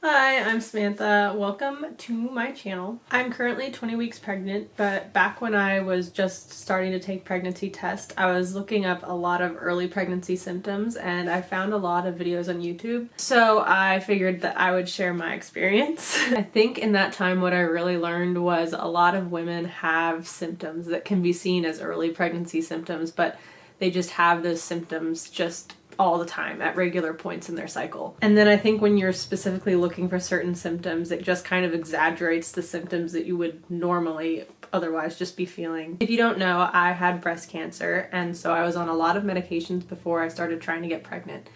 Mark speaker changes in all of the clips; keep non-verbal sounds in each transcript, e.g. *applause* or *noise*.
Speaker 1: Hi, I'm Samantha. Welcome to my channel. I'm currently 20 weeks pregnant, but back when I was just starting to take pregnancy tests, I was looking up a lot of early pregnancy symptoms and I found a lot of videos on YouTube. So I figured that I would share my experience. *laughs* I think in that time what I really learned was a lot of women have symptoms that can be seen as early pregnancy symptoms, but they just have those symptoms just all the time at regular points in their cycle. And then I think when you're specifically looking for certain symptoms, it just kind of exaggerates the symptoms that you would normally otherwise just be feeling. If you don't know, I had breast cancer, and so I was on a lot of medications before I started trying to get pregnant.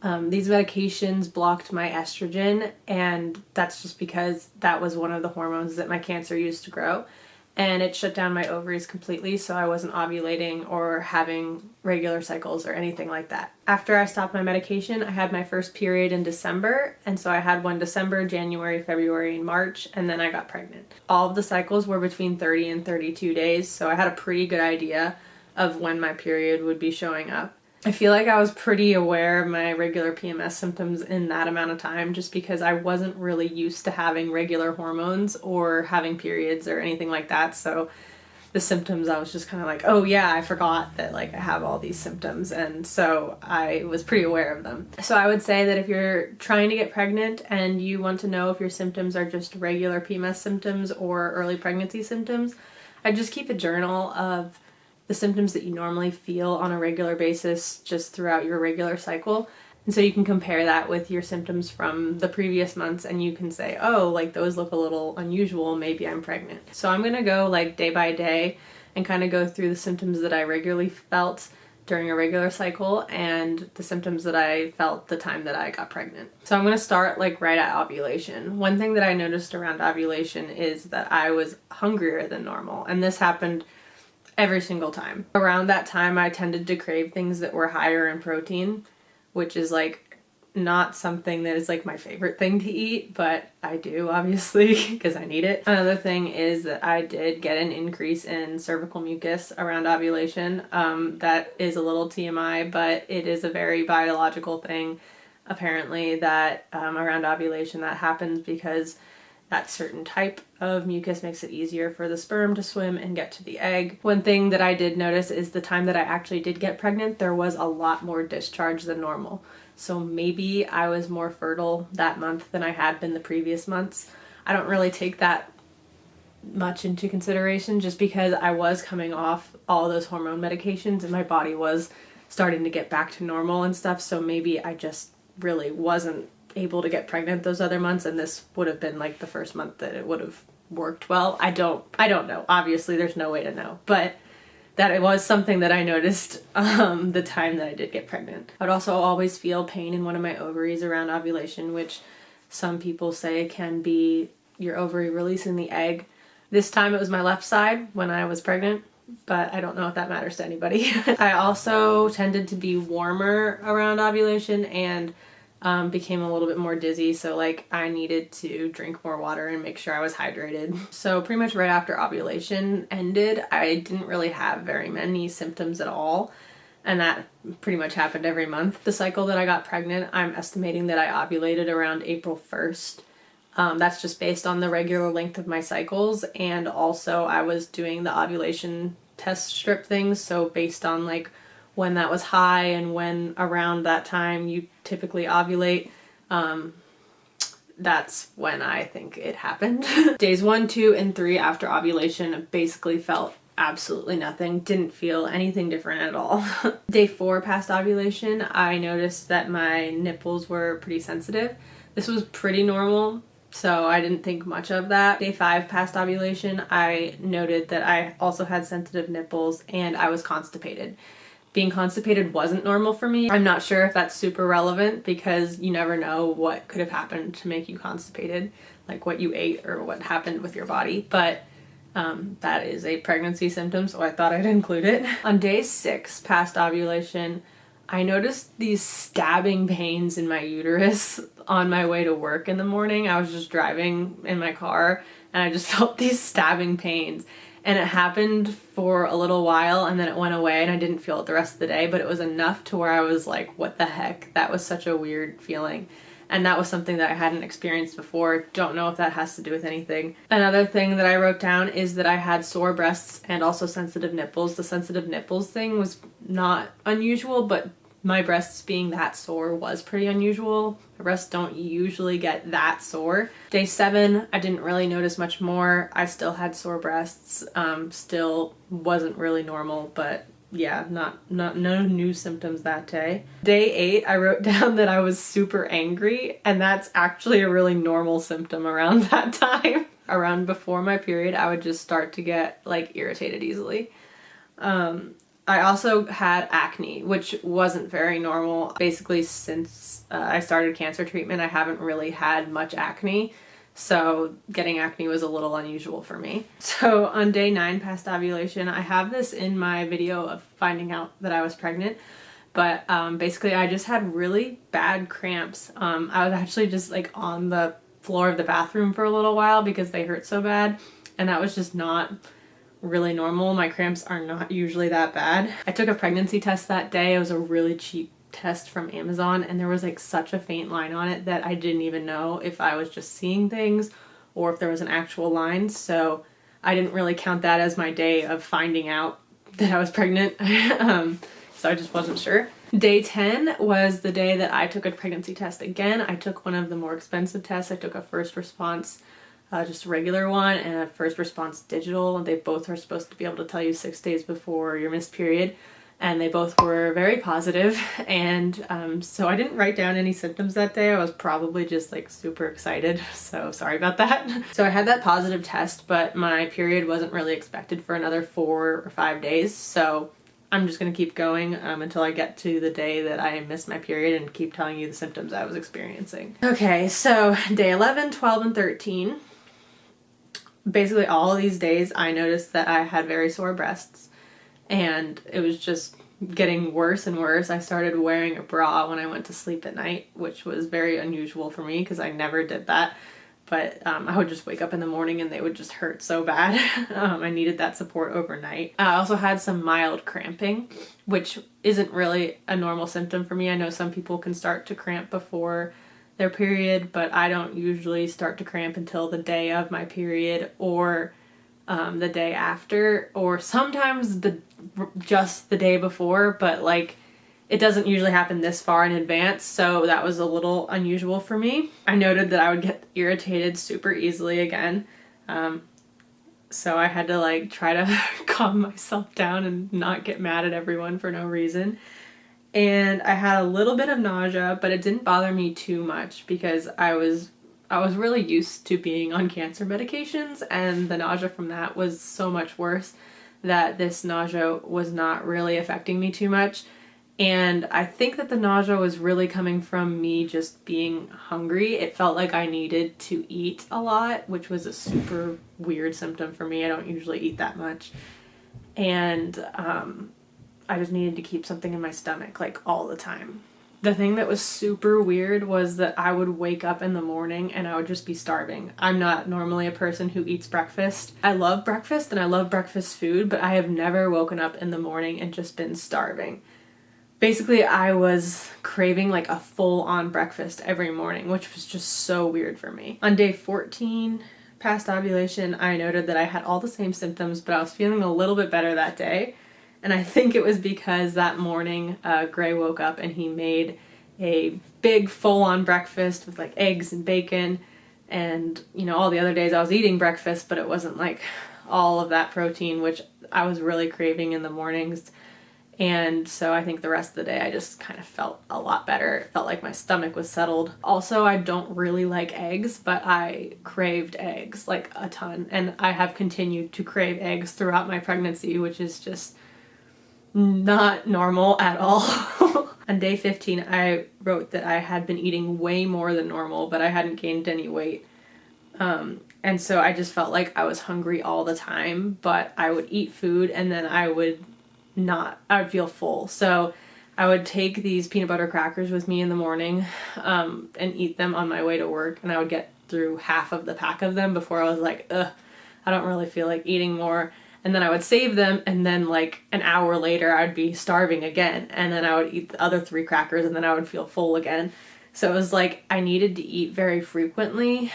Speaker 1: Um, these medications blocked my estrogen, and that's just because that was one of the hormones that my cancer used to grow and it shut down my ovaries completely so I wasn't ovulating or having regular cycles or anything like that. After I stopped my medication, I had my first period in December, and so I had one December, January, February, and March, and then I got pregnant. All of the cycles were between 30 and 32 days, so I had a pretty good idea of when my period would be showing up. I feel like I was pretty aware of my regular PMS symptoms in that amount of time just because I wasn't really used to having regular hormones or having periods or anything like that. So the symptoms, I was just kind of like, oh yeah, I forgot that like I have all these symptoms. And so I was pretty aware of them. So I would say that if you're trying to get pregnant and you want to know if your symptoms are just regular PMS symptoms or early pregnancy symptoms, I just keep a journal of the symptoms that you normally feel on a regular basis just throughout your regular cycle. And so you can compare that with your symptoms from the previous months and you can say, oh, like those look a little unusual, maybe I'm pregnant. So I'm gonna go like day by day and kind of go through the symptoms that I regularly felt during a regular cycle and the symptoms that I felt the time that I got pregnant. So I'm to start like right at ovulation. One thing that I noticed around ovulation is that I was hungrier than normal and this happened every single time. Around that time, I tended to crave things that were higher in protein, which is like not something that is like my favorite thing to eat, but I do *laughs* obviously because I need it. Another thing is that I did get an increase in cervical mucus around ovulation. Um, that is a little TMI, but it is a very biological thing apparently that um, around ovulation that happens because that certain type of mucus makes it easier for the sperm to swim and get to the egg. One thing that I did notice is the time that I actually did get pregnant, there was a lot more discharge than normal. So maybe I was more fertile that month than I had been the previous months. I don't really take that much into consideration just because I was coming off all those hormone medications and my body was starting to get back to normal and stuff. So maybe I just really wasn't able to get pregnant those other months and this would have been like the first month that it would have worked well. I don't I don't know. Obviously there's no way to know. But that it was something that I noticed *laughs* um, the time that I did get pregnant. I'd also always feel pain in one of my ovaries around ovulation, which some people say can be your ovary releasing the egg. This time it was my left side when I was pregnant, but I don't know if that matters to anybody. *laughs* I also tended to be warmer around ovulation and um, became a little bit more dizzy so like I needed to drink more water and make sure I was hydrated. So pretty much right after ovulation ended I didn't really have very many symptoms at all and that pretty much happened every month. The cycle that I got pregnant I'm estimating that I ovulated around April 1st. Um, that's just based on the regular length of my cycles and also I was doing the ovulation test strip things so based on like when that was high and when around that time you typically ovulate. Um, that's when I think it happened. *laughs* Days one, two, and three after ovulation basically felt absolutely nothing. Didn't feel anything different at all. *laughs* Day four past ovulation, I noticed that my nipples were pretty sensitive. This was pretty normal, so I didn't think much of that. Day five past ovulation, I noted that I also had sensitive nipples and I was constipated being constipated wasn't normal for me. I'm not sure if that's super relevant because you never know what could have happened to make you constipated, like what you ate or what happened with your body, but um, that is a pregnancy symptom, so I thought I'd include it. *laughs* On day six, past ovulation, I noticed these stabbing pains in my uterus on my way to work in the morning. I was just driving in my car and I just *laughs* felt these stabbing pains and it happened for a little while and then it went away and I didn't feel it the rest of the day but it was enough to where I was like what the heck that was such a weird feeling and that was something that I hadn't experienced before. Don't know if that has to do with anything. Another thing that I wrote down is that I had sore breasts and also sensitive nipples. The sensitive nipples thing was not unusual, but my breasts being that sore was pretty unusual. My breasts don't usually get that sore. Day seven, I didn't really notice much more. I still had sore breasts, um, still wasn't really normal, but yeah, not not no new symptoms that day. Day eight, I wrote *laughs* down that I was super angry, and that's actually a really normal symptom around *laughs* that time. around before my period, I would just start to get like irritated easily. Um, I also had acne, which wasn't very normal. Basically, since uh, I started cancer treatment, I haven't really had much acne. So getting acne was a little unusual for me. *laughs* So on day nine past ovulation, I have this in my video of finding out that I was pregnant. But um, basically I just had really bad cramps. Um, I was actually just like on the floor of the bathroom for a little while because they hurt so bad. And that was just not really normal. My cramps are not usually that bad. I took a pregnancy test that day. It was a really cheap test from Amazon and there was like such a faint line on it that I didn't even know if I was just seeing things or if there was an actual line. So I didn't really count that as my day of finding out that I was pregnant. *laughs* um, so I just wasn't sure. Day 10 was the day that I took a pregnancy test again. I took one of the more expensive tests. I took a first response, uh, just a regular one, and a first response digital. And they both are supposed to be able to tell you six days before your missed period and they both were very positive *laughs* and um, so I didn't write down any symptoms that day. I was probably just like super excited *laughs* so sorry about that. *laughs* so I had that positive test but my period wasn't really expected for another four or five days so I'm just gonna keep going um, until I get to the day that I miss my period and keep telling you the symptoms I was experiencing. Okay so day 11, 12, and 13 basically all these days I noticed that I had very sore breasts and it was just getting worse and worse. I started wearing a bra when I went to sleep at night, which was very unusual for me because I never did that. But um, I would just wake up in the morning and they would just hurt so bad. *laughs* um, I needed that support overnight. I also had some mild cramping, which isn't really a normal symptom for me. I know some people can start to cramp before their period, but I don't usually start to cramp until the day of my period or um, the day after or sometimes the just the day before but like it doesn't usually happen this far in advance so that was a little unusual for me. I noted that I would get irritated super easily again um, so I had to like try to *laughs* calm myself down and not get mad at everyone for no reason and I had a little bit of nausea but it didn't bother me too much because I was I was really used to being on cancer medications and the nausea from that was so much worse that this nausea was not really affecting me too much. And I think that the nausea was really coming from me just being hungry. It felt like I needed to eat a lot, which was a super weird symptom for me. I don't usually eat that much. And um, I just needed to keep something in my stomach like all the time. The thing that was super weird was that I would wake up in the morning and I would just be starving. I'm not normally a person who eats breakfast. I love breakfast and I love breakfast food, but I have never woken up in the morning and just been starving. Basically, I was craving like a full on breakfast every morning, which was just so weird for me. On day 14, past ovulation, I noted that I had all the same symptoms, but I was feeling a little bit better that day. And I think it was because that morning uh, Gray woke up and he made a big full-on breakfast with like eggs and bacon and you know all the other days I was eating breakfast but it wasn't like all of that protein which I was really craving in the mornings and so I think the rest of the day I just kind of felt a lot better. Felt like my stomach was settled. Also, I don't really like eggs, but I craved eggs like a ton and I have continued to crave eggs throughout my pregnancy, which is just not normal at all. *laughs* On day 15, I wrote that I had been eating way more than normal, but I hadn't gained any weight. Um, and so I just felt like I was hungry all the time, but I would eat food and then I would not, I would feel full. So I would take these peanut butter crackers with me in the morning um, and eat them on my way to work, and I would get through half of the pack of them before I was like, ugh, I don't really feel like eating more and then I would save them and then like an hour later I'd be starving again and then I would eat the other three crackers and then I would feel full again. So it was like I needed to eat very frequently,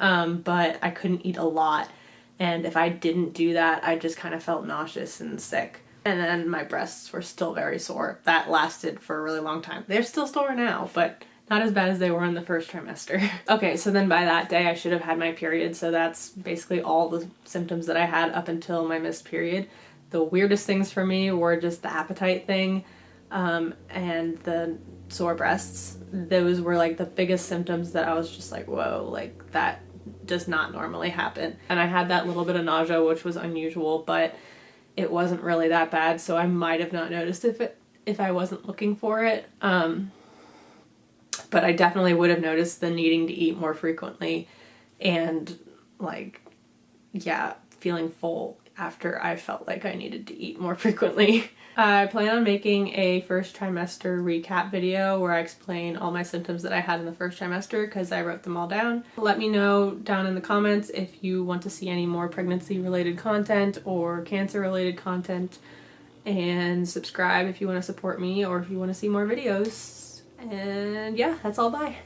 Speaker 1: um, but I couldn't eat a lot. And if I didn't do that, I just kind of felt nauseous and sick. And then my breasts were still very sore. That lasted for a really long time. They're still sore now, but not as bad as they were in the first trimester. *laughs* okay, so then by that day I should have had my period, so that's basically all the symptoms that I had up until my missed period. The weirdest things for me were just the appetite thing um, and the sore breasts. Those were like the biggest symptoms that I was just like, whoa, like that does not normally happen. And I had that little bit of nausea, which was unusual, but it wasn't really that bad, so I might have not noticed if it if I wasn't looking for it. Um, but I definitely would have noticed the needing to eat more frequently and like yeah, feeling full after I felt like I needed to eat more *laughs* frequently. I plan on making a first trimester recap video where I explain all my symptoms that I had in the first trimester because I wrote them all down. Let me know down in the comments if you want to see any more pregnancy related content or cancer related content and subscribe if you want to support me or if you want to see more videos. And yeah, that's all. Bye.